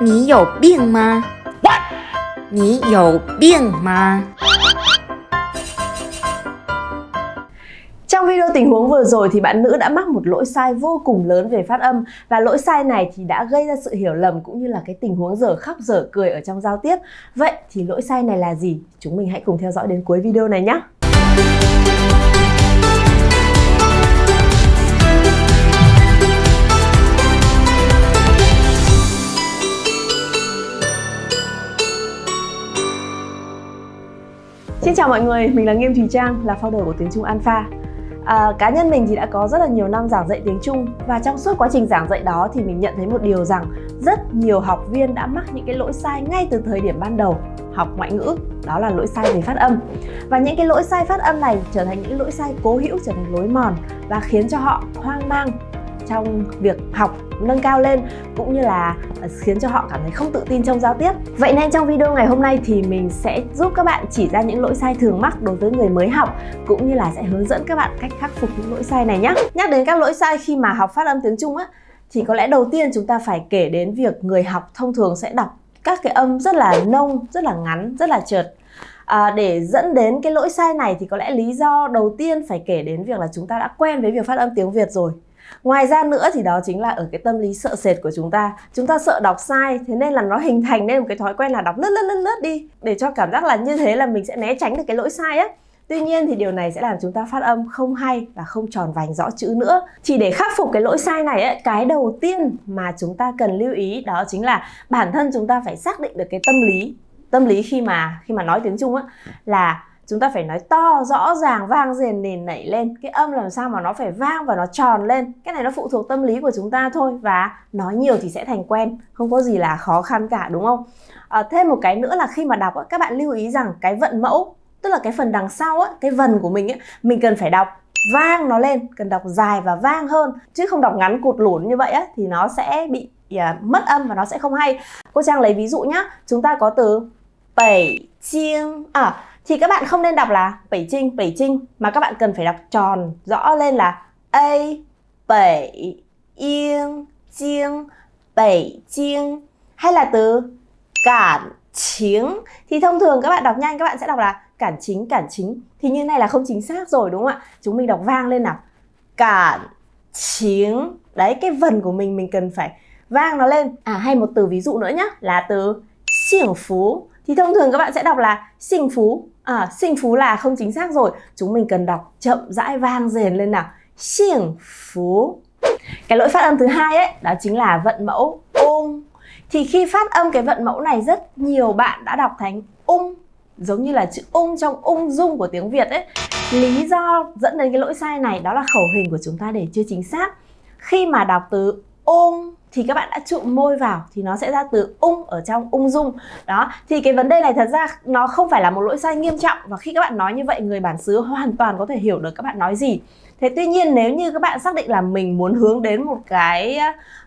你有病吗？你有病吗？ Trong video tình huống vừa rồi thì bạn nữ đã mắc một lỗi sai vô cùng lớn về phát âm và lỗi sai này thì đã gây ra sự hiểu lầm cũng như là cái tình huống dở khóc dở cười ở trong giao tiếp. Vậy thì lỗi sai này là gì? Chúng mình hãy cùng theo dõi đến cuối video này nhé. Xin chào mọi người, mình là Nghiêm Thùy Trang, là founder của tiếng Trung Alpha. À, cá nhân mình thì đã có rất là nhiều năm giảng dạy tiếng Trung và trong suốt quá trình giảng dạy đó thì mình nhận thấy một điều rằng rất nhiều học viên đã mắc những cái lỗi sai ngay từ thời điểm ban đầu học ngoại ngữ đó là lỗi sai về phát âm và những cái lỗi sai phát âm này trở thành những lỗi sai cố hữu trở thành lối mòn và khiến cho họ hoang mang trong việc học nâng cao lên cũng như là ờ, khiến cho họ cảm thấy không tự tin trong giao tiếp. Vậy nên trong video ngày hôm nay thì mình sẽ giúp các bạn chỉ ra những lỗi sai thường mắc đối với người mới học cũng như là sẽ hướng dẫn các bạn cách khắc phục những lỗi sai này nhé. Nhắc đến các lỗi sai khi mà học phát âm tiếng Trung á thì có lẽ đầu tiên chúng ta phải kể đến việc người học thông thường sẽ đọc các cái âm rất là nông, rất là ngắn, rất là trượt À, để dẫn đến cái lỗi sai này thì có lẽ lý do đầu tiên phải kể đến việc là chúng ta đã quen với việc phát âm tiếng Việt rồi Ngoài ra nữa thì đó chính là ở cái tâm lý sợ sệt của chúng ta. Chúng ta sợ đọc sai Thế nên là nó hình thành nên một cái thói quen là đọc lướt lướt lướt lướt đi Để cho cảm giác là như thế là mình sẽ né tránh được cái lỗi sai á. Tuy nhiên thì điều này sẽ làm chúng ta phát âm không hay và không tròn vành rõ chữ nữa. Chỉ để khắc phục cái lỗi sai này ấy, cái đầu tiên mà chúng ta cần lưu ý đó chính là bản thân chúng ta phải xác định được cái tâm lý. Tâm lý khi mà khi mà nói tiếng Trung á là chúng ta phải nói to rõ ràng vang rền nền nảy lên. Cái âm làm sao mà nó phải vang và nó tròn lên? Cái này nó phụ thuộc tâm lý của chúng ta thôi và nói nhiều thì sẽ thành quen. Không có gì là khó khăn cả đúng không? À, thêm một cái nữa là khi mà đọc các bạn lưu ý rằng cái vận mẫu tức là cái phần đằng sau cái vần của mình ấy, mình cần phải đọc vang nó lên cần đọc dài và vang hơn. Chứ không đọc ngắn cụt lủn như vậy á, thì nó sẽ bị yeah, mất âm và nó sẽ không hay. Cô trang lấy ví dụ nhá. Chúng ta có từ bảy chiêng à thì các bạn không nên đọc là bảy trinh bảy trinh mà các bạn cần phải đọc tròn, rõ lên là a bảy yên, chiêng bảy chiêng. Hay là từ cản chính. Thì thông thường các bạn đọc nhanh, các bạn sẽ đọc là cản chính cản chính. Thì như này là không chính xác rồi, đúng không ạ? Chúng mình đọc vang lên nào. Cản chính. Đấy, cái vần của mình mình cần phải vang nó lên. À hay một từ ví dụ nữa nhá, là từ xiển phú thì thông thường các bạn sẽ đọc là sinh phú à, sinh phú là không chính xác rồi. Chúng mình cần đọc chậm rãi vang dền lên nào. Sinh phú cái lỗi phát âm thứ hai ấy đó chính là vận mẫu ung thì khi phát âm cái vận mẫu này rất nhiều bạn đã đọc thành ung giống như là chữ ung trong ung dung của tiếng Việt ấy. Lý do dẫn đến cái lỗi sai này đó là khẩu hình của chúng ta để chưa chính xác. Khi mà đọc từ ung thì các bạn đã trụ môi vào thì nó sẽ ra từ ung ở trong ung dung. Đó thì cái vấn đề này thật ra nó không phải là một lỗi sai nghiêm trọng và khi các bạn nói như vậy người bản xứ hoàn toàn có thể hiểu được các bạn nói gì. Thế tuy nhiên nếu như các bạn xác định là mình muốn hướng đến một cái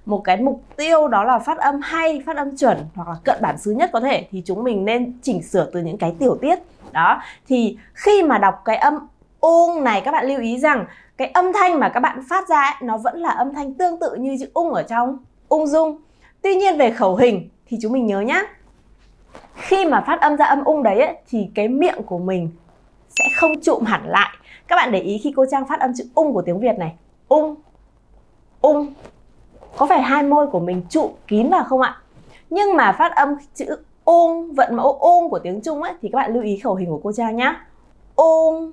một cái mục tiêu đó là phát âm hay phát âm chuẩn hoặc là cận bản xứ nhất có thể thì chúng mình nên chỉnh sửa từ những cái tiểu tiết. Đó thì khi mà đọc cái âm ung này các bạn lưu ý rằng cái âm thanh mà các bạn phát ra ấy, nó vẫn là âm thanh tương tự như chữ ung ở trong ung dung. Tuy nhiên về khẩu hình thì chúng mình nhớ nhá. Khi mà phát âm ra âm ung đấy ấy, thì cái miệng của mình sẽ không trụm hẳn lại. Các bạn để ý khi cô trang phát âm chữ ung của tiếng việt này. Ung ung. Có phải hai môi của mình trụm kín vào không ạ? Nhưng mà phát âm chữ ung vận mẫu ung của tiếng trung ấy thì các bạn lưu ý khẩu hình của cô trang nhá. Ung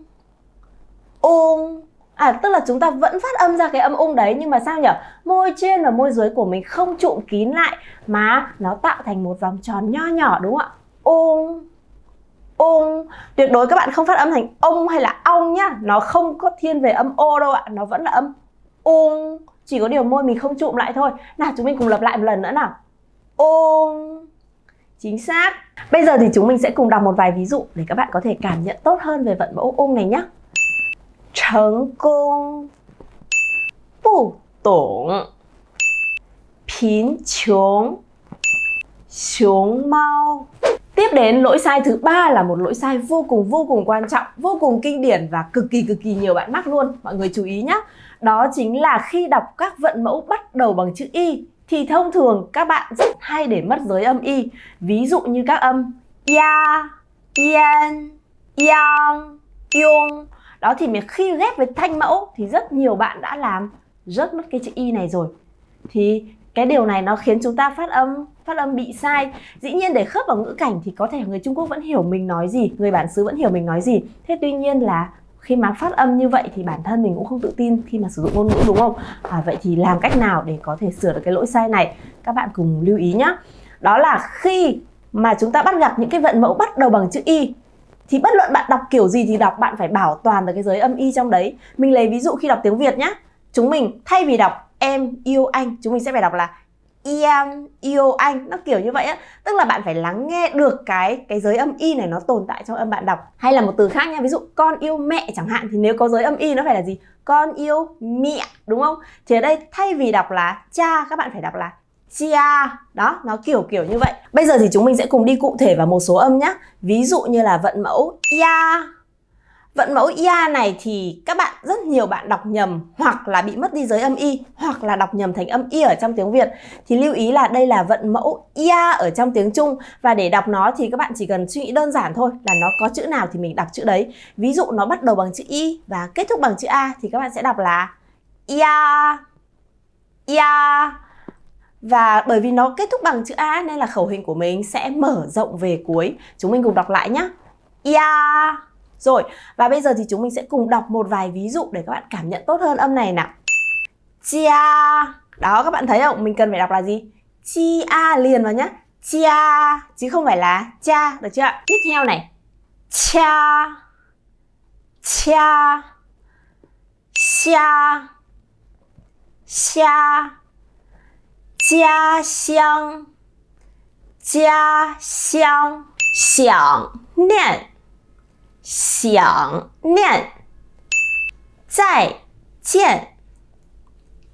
ung. À tức là chúng ta vẫn phát âm ra cái âm ung đấy, nhưng mà sao nhỉ? Môi trên và môi dưới của mình không trụm kín lại, mà nó tạo thành một vòng tròn nho nhỏ, đúng không ạ? Ung ung. Tuyệt đối các bạn không phát âm thành ông hay là ong nhá. Nó không có thiên về âm ô đâu ạ. Nó vẫn là âm ung. Chỉ có điều môi mình không trụm lại thôi. Nào, chúng mình cùng lặp lại một lần nữa nào. Ung. Chính xác. Bây giờ thì chúng mình sẽ cùng đọc một vài ví dụ Để các bạn có thể cảm nhận tốt hơn về vận mẫu ung này nhé 成功不懂贫穷熊猫 Tiếp đến lỗi sai thứ ba là một lỗi sai vô cùng vô cùng quan trọng, vô cùng kinh điển và cực kỳ cực kỳ nhiều bạn mắc luôn. Mọi người chú ý nhé. Đó chính là khi đọc các vận mẫu bắt đầu bằng chữ y thì thông thường các bạn rất hay để mất giới âm y. Ví dụ như các âm ya, yên, yang, yung. đó thì khi ghép với thanh mẫu thì rất nhiều bạn đã làm rớt mất cái chữ y này rồi. Thì cái điều này nó khiến chúng ta phát âm phát âm bị sai. Dĩ nhiên để khớp vào ngữ cảnh thì có thể người Trung Quốc vẫn hiểu mình nói gì người bản xứ vẫn hiểu mình nói gì. Thế tuy nhiên là khi mà phát âm như vậy thì bản thân mình cũng không tự tin khi mà sử dụng ngôn ngữ đúng không? À, vậy thì làm cách nào để có thể sửa được cái lỗi sai này? Các bạn cùng lưu ý nhé đó là khi mà chúng ta bắt gặp những cái vận mẫu bắt đầu bằng chữ y thì bất luận bạn đọc kiểu gì thì đọc, bạn phải bảo toàn được cái giới âm y trong đấy. Mình lấy ví dụ khi đọc tiếng Việt nhá. Chúng mình, thay vì đọc em, yêu anh, chúng mình sẽ phải đọc là em, yêu anh. Nó kiểu như vậy á. Tức là bạn phải lắng nghe được cái cái giới âm y này nó tồn tại trong âm bạn đọc. Hay là một từ khác nha ví dụ, con yêu mẹ chẳng hạn. Thì nếu có giới âm y nó phải là gì? Con yêu mẹ đúng không? Thì ở đây thay vì đọc là cha các bạn phải đọc là chia. Đó, nó kiểu kiểu như vậy. Bây giờ thì chúng mình sẽ cùng đi cụ thể vào một số âm nhé ví dụ như là vận mẫu ya Vận mẫu ia này thì các bạn, rất nhiều bạn đọc nhầm hoặc là bị mất đi giới âm y hoặc là đọc nhầm thành âm y ở trong tiếng Việt. Thì lưu ý là đây là vận mẫu ia ở trong tiếng Trung. Và để đọc nó thì các bạn chỉ cần suy nghĩ đơn giản thôi là nó có chữ nào thì mình đọc chữ đấy. Ví dụ nó bắt đầu bằng chữ y và kết thúc bằng chữ a thì các bạn sẽ đọc là ia. Ia và bởi vì nó kết thúc bằng chữ a nên là khẩu hình của mình sẽ mở rộng về cuối. Chúng mình cùng đọc lại nhé. ya rồi, và bây giờ thì chúng mình sẽ cùng đọc một vài ví dụ để các bạn cảm nhận tốt hơn âm này nào. Chia. Đó các bạn thấy không? Mình cần phải đọc là gì? Chia liền vào nhá. Chia chứ không phải là cha, được chưa Tiếp theo này. Cha. Cha. Xa. Xa. 家乡家乡想念想念再见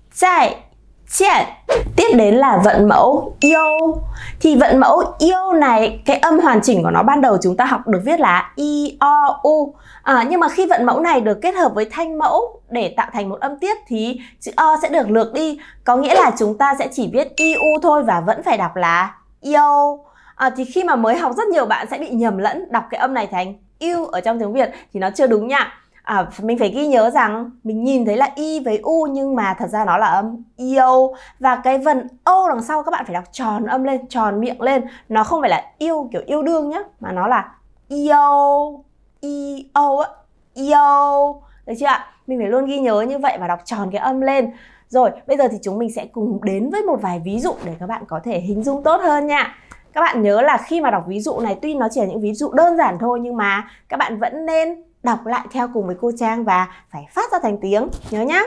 再见。见 tiếp đến là vận mẫu yêu. Thì vận mẫu yêu này cái âm hoàn chỉnh của nó ban đầu chúng ta học được viết là i o u. À, nhưng mà khi vận mẫu này được kết hợp với thanh mẫu để tạo thành một âm tiết thì chữ o sẽ được lược đi. Có nghĩa là chúng ta sẽ chỉ viết i u thôi và vẫn phải đọc là yêu. À, thì khi mà mới học rất nhiều bạn sẽ bị nhầm lẫn. Đọc cái âm này thành yêu ở trong tiếng Việt thì nó chưa đúng nha à, mình phải ghi nhớ rằng mình nhìn thấy là y với u nhưng mà thật ra nó là âm yêu. Và cái vần ô đằng sau các bạn phải đọc tròn âm lên tròn miệng lên. Nó không phải là yêu kiểu yêu đương nhá mà nó là yêu yêu á yêu. Được chưa ạ? Mình phải luôn ghi nhớ như vậy và đọc tròn cái âm lên. Rồi bây giờ thì chúng mình sẽ cùng đến với một vài ví dụ để các bạn có thể hình dung tốt hơn nha. Các bạn nhớ là khi mà đọc ví dụ này tuy nó chỉ là những ví dụ đơn giản thôi nhưng mà các bạn vẫn nên đọc lại theo cùng với cô Trang và phải phát ra thành tiếng. Nhớ nhá.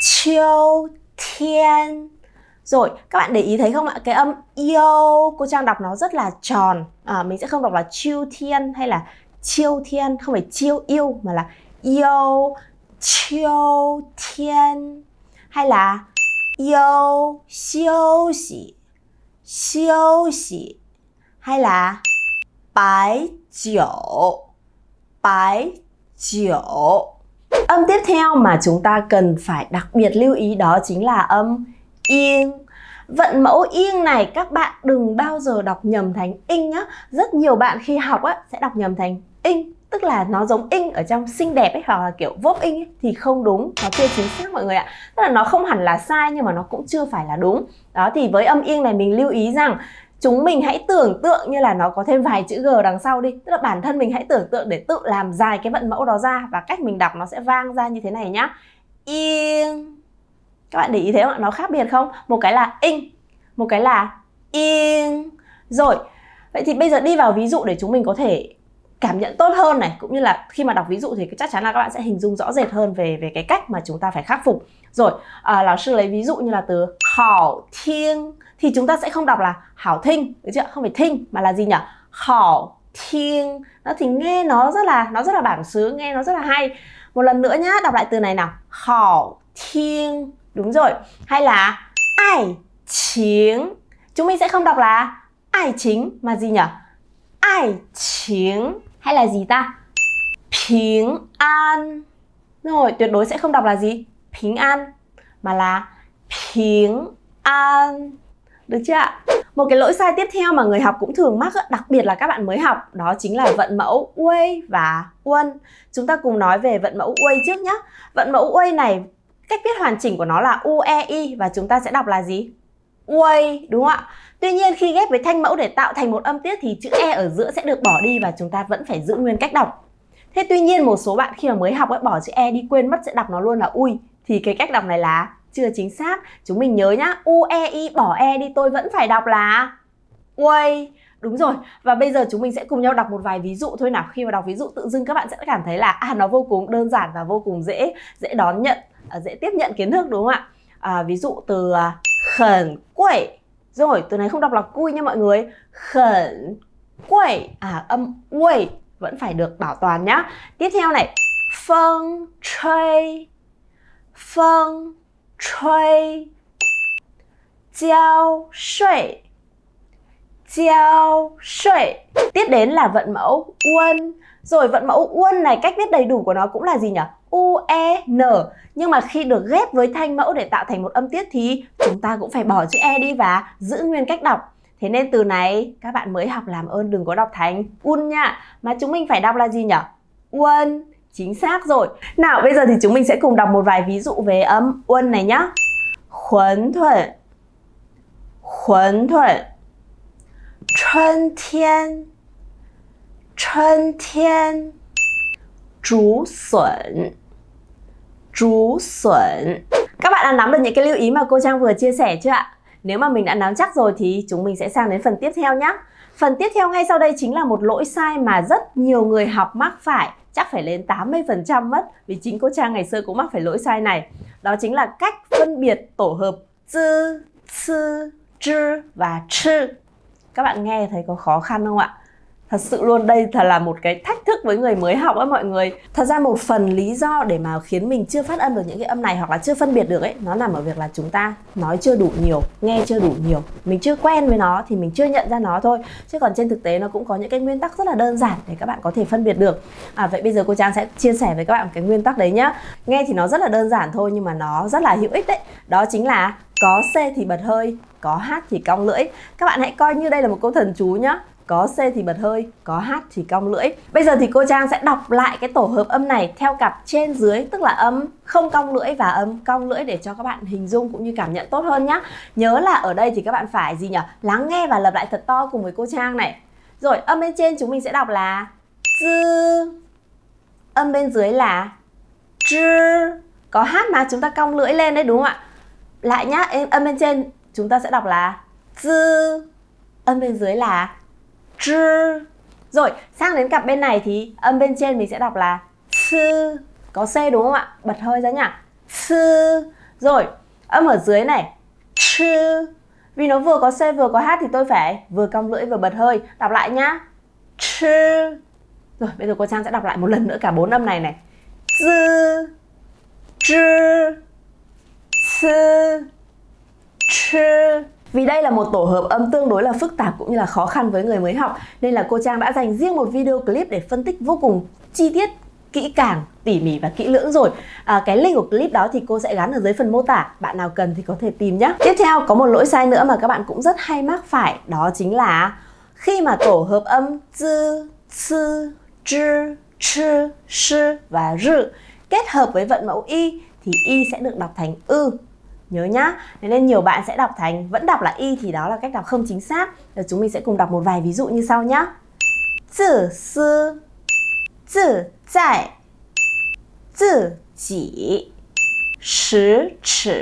Chiêu thiên. Rồi các bạn để ý thấy không ạ? Cái âm yêu cô Trang đọc nó rất là tròn. À, mình sẽ không đọc là chiêu thiên hay là chiêu thiên. Không phải chiêu yêu mà là yêu chiêu thiên hay là yêu siêu xỉ siêu xỉ hay là bái diệu bái diệu âm tiếp theo mà chúng ta cần phải đặc biệt lưu ý đó chính là âm yên. Vận mẫu yên này các bạn đừng bao giờ đọc nhầm thành in nhá. Rất nhiều bạn khi học á, sẽ đọc nhầm thành in Tức là nó giống in ở trong xinh đẹp ấy hoặc là kiểu vốp in ấy, thì không đúng Nó chưa chính xác mọi người ạ. Tức là nó không hẳn là sai nhưng mà nó cũng chưa phải là đúng. Đó thì với âm yên này mình lưu ý rằng chúng mình hãy tưởng tượng như là nó có thêm vài chữ G đằng sau đi Tức là bản thân mình hãy tưởng tượng để tự làm dài cái vận mẫu đó ra Và cách mình đọc nó sẽ vang ra như thế này nhá Yên Các bạn để ý thấy không ạ? Nó khác biệt không? Một cái là in Một cái là yên Rồi, Vậy thì bây giờ đi vào ví dụ để chúng mình có thể cảm nhận tốt hơn này cũng như là khi mà đọc ví dụ thì chắc chắn là các bạn sẽ hình dung rõ rệt hơn về về cái cách mà chúng ta phải khắc phục. Rồi à, lão sư lấy ví dụ như là từ hảo thiên thì chúng ta sẽ không đọc là hảo thinh được chưa? Không phải thinh mà là gì nhỉ? Hảo thiên nó thì nghe nó rất là nó rất là bản xứ nghe nó rất là hay. Một lần nữa nhá đọc lại từ này nào. Hảo thiên đúng rồi. Hay là ai chính chúng mình sẽ không đọc là ai chính mà gì nhỉ? Ai chính hay là gì ta? bình an. Rồi, tuyệt đối sẽ không đọc là gì? bình an mà là bình an. Được chưa ạ? Một cái lỗi sai tiếp theo mà người học cũng thường mắc, đặc biệt là các bạn mới học, đó chính là vận mẫu uây và uân. Chúng ta cùng nói về vận mẫu uây trước nhé. Vận mẫu uây này, cách viết hoàn chỉnh của nó là u e và chúng ta sẽ đọc là gì? Way, đúng không ạ? Tuy nhiên khi ghép với thanh mẫu để tạo thành một âm tiết thì chữ E ở giữa sẽ được bỏ đi và chúng ta vẫn phải giữ nguyên cách đọc. Thế tuy nhiên một số bạn khi mà mới học ấy bỏ chữ E đi quên mất sẽ đọc nó luôn là ui thì cái cách đọc này là chưa chính xác. Chúng mình nhớ nhá, U E I bỏ E đi tôi vẫn phải đọc là Uây. Đúng rồi, và bây giờ chúng mình sẽ cùng nhau đọc một vài ví dụ thôi nào. Khi mà đọc ví dụ tự dưng các bạn sẽ cảm thấy là à nó vô cùng đơn giản và vô cùng dễ dễ đón nhận, à, dễ tiếp nhận kiến thức đúng không ạ? À, ví dụ từ à, khẩn quẩy rồi từ này không đọc là cui nha mọi người. Khẩn quẩy à âm quẩy vẫn phải được bảo toàn nhá. Tiếp theo này. Phong chơi phong chơi giao sợi giao sợi tiếp đến là vận mẫu uân rồi vận mẫu uân này, cách viết đầy đủ của nó cũng là gì nhỉ u e n. Nhưng mà khi được ghép với thanh mẫu để tạo thành một âm tiết thì chúng ta cũng phải bỏ chữ e đi và giữ nguyên cách đọc. Thế nên từ này, các bạn mới học làm ơn, đừng có đọc thành un nha. Mà chúng mình phải đọc là gì nhỉ uân Chính xác rồi. Nào, bây giờ thì chúng mình sẽ cùng đọc một vài ví dụ về âm uân này nhá. Huấn thuận. Huấn thuận. Xuân thiên. Xuân thiên. Trú xuẩn Trú xuẩn Các bạn đã nắm được những cái lưu ý mà cô Trang vừa chia sẻ chưa ạ? Nếu mà mình đã nắm chắc rồi thì chúng mình sẽ sang đến phần tiếp theo nhé. Phần tiếp theo ngay sau đây chính là một lỗi sai mà rất nhiều người học mắc phải chắc phải lên 80% mất, vì chính cô Trang ngày xưa cũng mắc phải lỗi sai này. Đó chính là cách phân biệt tổ hợp tư tư chư và chư. Các bạn nghe thấy có khó khăn không ạ? Thật sự luôn đây thật là một cái thách thức với người mới học á mọi người. Thật ra một phần lý do để mà khiến mình chưa phát âm được những cái âm này hoặc là chưa phân biệt được ấy Nó nằm ở việc là chúng ta nói chưa đủ nhiều, nghe chưa đủ nhiều. Mình chưa quen với nó thì mình chưa nhận ra nó thôi. Chứ còn trên thực tế nó cũng có những cái nguyên tắc rất là đơn giản để các bạn có thể phân biệt được. À, Vậy bây giờ cô Trang sẽ chia sẻ với các bạn cái nguyên tắc đấy nhá. Nghe thì nó rất là đơn giản thôi nhưng mà nó rất là hữu ích đấy. Đó chính là có C thì bật hơi, có H thì cong lưỡi. Các bạn hãy coi như đây là một câu thần chú nhá có C thì bật hơi, có H thì cong lưỡi. Bây giờ thì cô Trang sẽ đọc lại cái tổ hợp âm này theo cặp trên dưới tức là âm không cong lưỡi và âm cong lưỡi để cho các bạn hình dung cũng như cảm nhận tốt hơn nhá. Nhớ là ở đây thì các bạn phải gì nhỉ? Lắng nghe và lặp lại thật to cùng với cô Trang này. Rồi âm bên trên chúng mình sẽ đọc là dư. Âm bên dưới là chư. Có H mà chúng ta cong lưỡi lên đấy đúng không ạ? Lại nhá, âm bên trên chúng ta sẽ đọc là dư. Âm bên dưới là zh. Rồi, sang đến cặp bên này thì âm bên trên mình sẽ đọc là sư. Có C đúng không ạ? Bật hơi ra nhá Sư. Rồi, âm ở dưới này chư. Vì nó vừa có C vừa có H thì tôi phải vừa cong lưỡi vừa bật hơi. Đọc lại nhá. Chư. Rồi, bây giờ cô Trang sẽ đọc lại một lần nữa cả bốn âm này này. Zh. chư Sư. Chư. Vì đây là một tổ hợp âm tương đối là phức tạp cũng như là khó khăn với người mới học nên là cô Trang đã dành riêng một video clip để phân tích vô cùng chi tiết kỹ càng, tỉ mỉ và kỹ lưỡng rồi. À, Cái link của clip đó thì cô sẽ gắn ở dưới phần mô tả. Bạn nào cần thì có thể tìm nhé Tiếp theo có một lỗi sai nữa mà các bạn cũng rất hay mắc phải Đó chính là khi mà tổ hợp âm zi, ci, chư, chư, sư và rư kết hợp với vận mẫu y thì y sẽ được đọc thành ư. Nhớ nhá, nên nhiều bạn sẽ đọc thành vẫn đọc là y thì đó là cách đọc không chính xác. Rồi chúng mình sẽ cùng đọc một vài ví dụ như sau nhá. tự sư, tự tại, tự chỉ, sứ chỉ.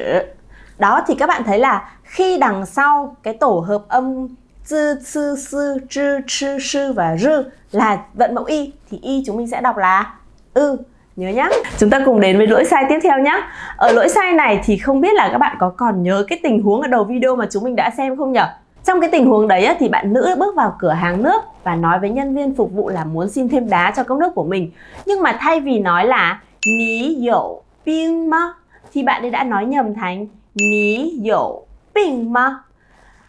Đó thì các bạn thấy là khi đằng sau cái tổ hợp âm zì, sư, sư, chư sư sư và rư là vận mẫu y thì y chúng mình sẽ đọc là ư. Nhớ nhá Chúng ta cùng đến với lỗi sai tiếp theo nhá Ở lỗi sai này thì không biết là các bạn có còn nhớ cái tình huống ở đầu video mà chúng mình đã xem không nhỉ? Trong cái tình huống đấy thì bạn nữ bước vào cửa hàng nước và nói với nhân viên phục vụ là muốn xin thêm đá cho cốc nước của mình. Nhưng mà thay vì nói là ní dậu ping ma thì bạn ấy đã nói nhầm thành ní dậu ping ma.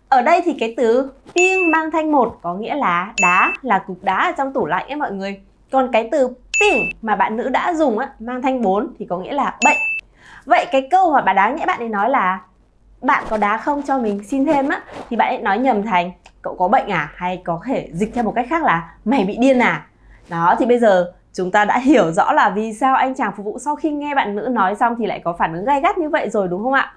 Ở đây thì cái từ ping mang thanh một có nghĩa là đá, là cục đá ở trong tủ lạnh ấy mọi người. Còn cái từ ping mà bạn nữ đã dùng á, mang thanh 4 thì có nghĩa là bệnh. Vậy cái câu mà bà đáng nhẽ bạn ấy nói là bạn có đá không cho mình xin thêm á? thì bạn ấy nói nhầm thành cậu có bệnh à? Hay có thể dịch theo một cách khác là mày bị điên à? Đó thì bây giờ chúng ta đã hiểu rõ là vì sao anh chàng phục vụ sau khi nghe bạn nữ nói xong thì lại có phản ứng gay gắt như vậy rồi đúng không ạ?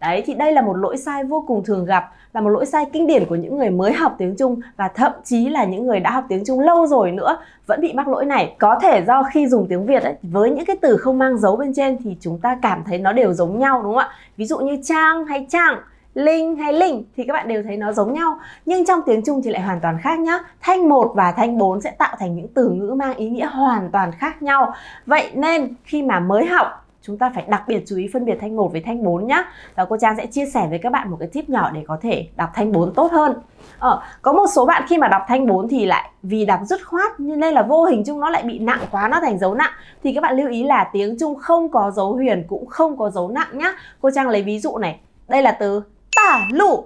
Đấy thì đây là một lỗi sai vô cùng thường gặp Là một lỗi sai kinh điển của những người mới học tiếng Trung Và thậm chí là những người đã học tiếng Trung lâu rồi nữa vẫn bị mắc lỗi này. Có thể do khi dùng tiếng Việt ấy, với những cái từ không mang dấu bên trên Thì chúng ta cảm thấy nó đều giống nhau đúng không ạ? Ví dụ như trang hay trang Linh hay Linh thì các bạn đều thấy nó giống nhau. Nhưng trong tiếng Trung thì lại hoàn toàn khác nhá. Thanh 1 và thanh 4 sẽ tạo thành những từ ngữ mang ý nghĩa hoàn toàn khác nhau. Vậy nên khi mà mới học chúng ta phải đặc biệt chú ý phân biệt thanh 1 với thanh 4 nhá. Và cô Trang sẽ chia sẻ với các bạn một cái tip nhỏ để có thể đọc thanh 4 tốt hơn. Ờ, có một số bạn khi mà đọc thanh 4 thì lại vì đọc dứt khoát nên là vô hình chung nó lại bị nặng quá nó thành dấu nặng. Thì các bạn lưu ý là tiếng Trung không có dấu huyền cũng không có dấu nặng nhá. Cô Trang lấy ví dụ này đây là từ tả lụ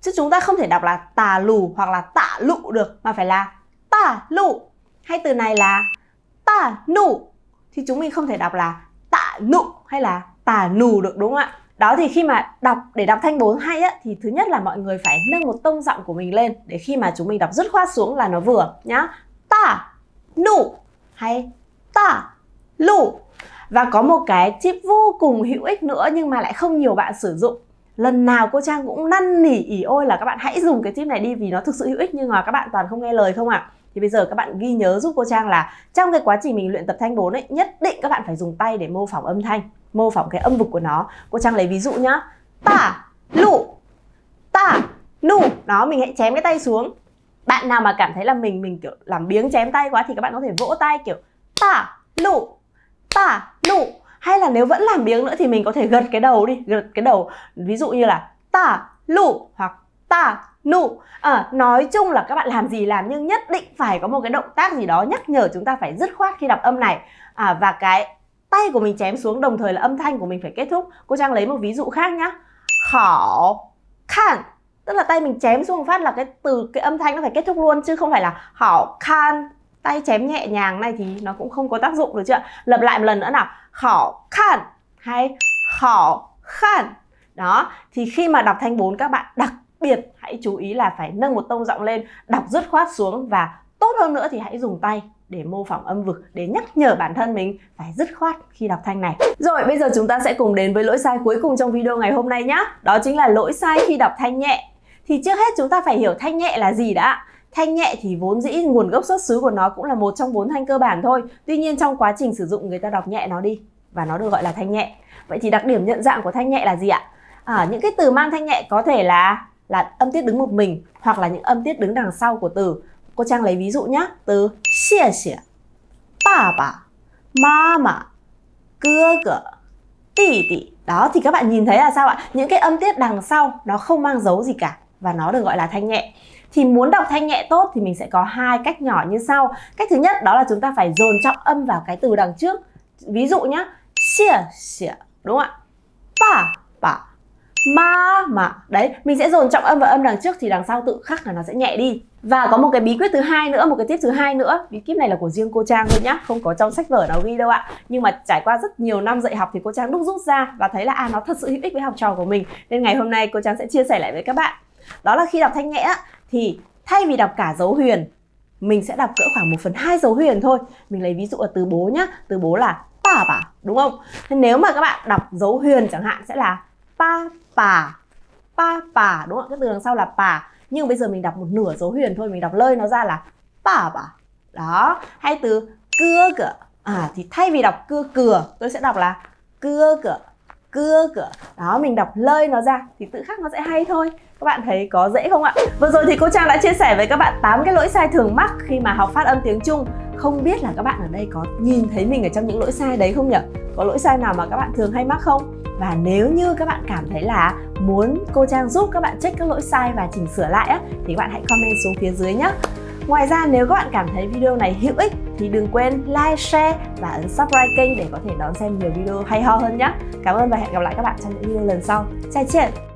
chứ chúng ta không thể đọc là tà lù hoặc là tạ lụ được mà phải là tả lụ. Hay từ này là tả nụ. Thì chúng mình không thể đọc là tạ nụ hay là tà nù được, đúng không ạ? Đó, thì khi mà đọc, để đọc thanh 4 hay á, thì thứ nhất là mọi người phải nâng một tông giọng của mình lên để khi mà chúng mình đọc dứt khoát xuống là nó vừa, nhá. Tà nụ hay tà lụ. Và có một cái tip vô cùng hữu ích nữa nhưng mà lại không nhiều bạn sử dụng. Lần nào cô Trang cũng năn nỉ ỉ ôi là các bạn hãy dùng cái tip này đi vì nó thực sự hữu ích nhưng mà các bạn toàn không nghe lời không ạ? À? Thì bây giờ các bạn ghi nhớ giúp cô Trang là trong cái quá trình mình luyện tập thanh 4 ấy, nhất định các bạn phải dùng tay để mô phỏng âm thanh, mô phỏng cái âm vực của nó. Cô Trang lấy ví dụ nhá. Ta, lụ, ta nụ đó, mình hãy chém cái tay xuống. Bạn nào mà cảm thấy là mình mình kiểu làm biếng chém tay quá thì các bạn có thể vỗ tay kiểu ta, lụ ta lụ hay là nếu vẫn làm biếng nữa thì mình có thể gật cái đầu đi, gật cái đầu. Ví dụ như là ta, lụ hoặc ta nụ à, ờ, nói chung là các bạn làm gì làm nhưng nhất định phải có một cái động tác gì đó nhắc nhở chúng ta phải dứt khoát khi đọc âm này. À, và cái tay của mình chém xuống đồng thời là âm thanh của mình phải kết thúc. Cô trang lấy một ví dụ khác nhá. Khảo khan. Tức là tay mình chém xuống phát là cái từ cái âm thanh nó phải kết thúc luôn chứ không phải là khảo khan. Tay chém nhẹ nhàng này thì nó cũng không có tác dụng được chưa lặp lại một lần nữa nào. Khảo khan hay khảo khan. Đó thì khi mà đọc thanh 4 các bạn đặc biệt hãy chú ý là phải nâng một tông giọng lên đọc dứt khoát xuống và tốt hơn nữa thì hãy dùng tay để mô phỏng âm vực để nhắc nhở bản thân mình phải dứt khoát khi đọc thanh này. Rồi bây giờ chúng ta sẽ cùng đến với lỗi sai cuối cùng trong video ngày hôm nay nhé. Đó chính là lỗi sai khi đọc thanh nhẹ. Thì trước hết chúng ta phải hiểu thanh nhẹ là gì đã. Thanh nhẹ thì vốn dĩ nguồn gốc xuất xứ của nó cũng là một trong bốn thanh cơ bản thôi. Tuy nhiên trong quá trình sử dụng người ta đọc nhẹ nó đi và nó được gọi là thanh nhẹ. Vậy thì đặc điểm nhận dạng của thanh nhẹ là gì ạ? À, những cái từ mang thanh nhẹ có thể là là âm tiết đứng một mình hoặc là những âm tiết đứng đằng sau của từ. Cô Trang lấy ví dụ nhé. Từ xie xie, ba ba, ma ma, cơ cơ, tỷ tỷ. Đó thì các bạn nhìn thấy là sao ạ? Những cái âm tiết đằng sau nó không mang dấu gì cả và nó được gọi là thanh nhẹ. Thì muốn đọc thanh nhẹ tốt thì mình sẽ có hai cách nhỏ như sau. Cách thứ nhất đó là chúng ta phải dồn trọng âm vào cái từ đằng trước. Ví dụ nhá, xie xie, đúng không ạ? Bà bà ma mà, đấy, mình sẽ dồn trọng âm và âm đằng trước thì đằng sau tự khắc là nó sẽ nhẹ đi. Và có một cái bí quyết thứ hai nữa, một cái tip thứ hai nữa. Bí kíp này là của riêng cô trang thôi nhá, không có trong sách vở nào ghi đâu ạ. Nhưng mà trải qua rất nhiều năm dạy học thì cô trang đúc rút ra và thấy là à nó thật sự hữu ích với học trò của mình. Nên ngày hôm nay cô trang sẽ chia sẻ lại với các bạn. Đó là khi đọc thanh nhẹ thì thay vì đọc cả dấu huyền, mình sẽ đọc cỡ khoảng 1 phần hai dấu huyền thôi. Mình lấy ví dụ ở từ bố nhá, từ bố là bà bà, đúng không? Thế nếu mà các bạn đọc dấu huyền chẳng hạn sẽ là pa pa. Pa pa, đúng không cái từ đằng sau là pa. Nhưng bây giờ mình đọc một nửa dấu huyền thôi, mình đọc lơi nó ra là pa pa đó, hay từ cưa cửa à thì thay vì đọc cưa cửa tôi sẽ đọc là cưa cửa cưa cửa đó, mình đọc lơi nó ra thì tự khắc nó sẽ hay thôi. Các bạn thấy có dễ không ạ? Vừa rồi thì cô trang đã chia sẻ với các bạn 8 cái lỗi sai thường mắc khi mà học phát âm tiếng trung. Không biết là các bạn ở đây có nhìn thấy mình ở trong những lỗi sai đấy không nhỉ? Có lỗi sai nào mà các bạn thường hay mắc không? Và nếu như các bạn cảm thấy là muốn cô Trang giúp các bạn check các lỗi sai và chỉnh sửa lại á, thì các bạn hãy comment xuống phía dưới nhé. Ngoài ra nếu các bạn cảm thấy video này hữu ích thì đừng quên like, share và ấn subscribe kênh để có thể đón xem nhiều video hay ho hơn nhé. Cảm ơn và hẹn gặp lại các bạn trong những video lần sau. Chào chuyện!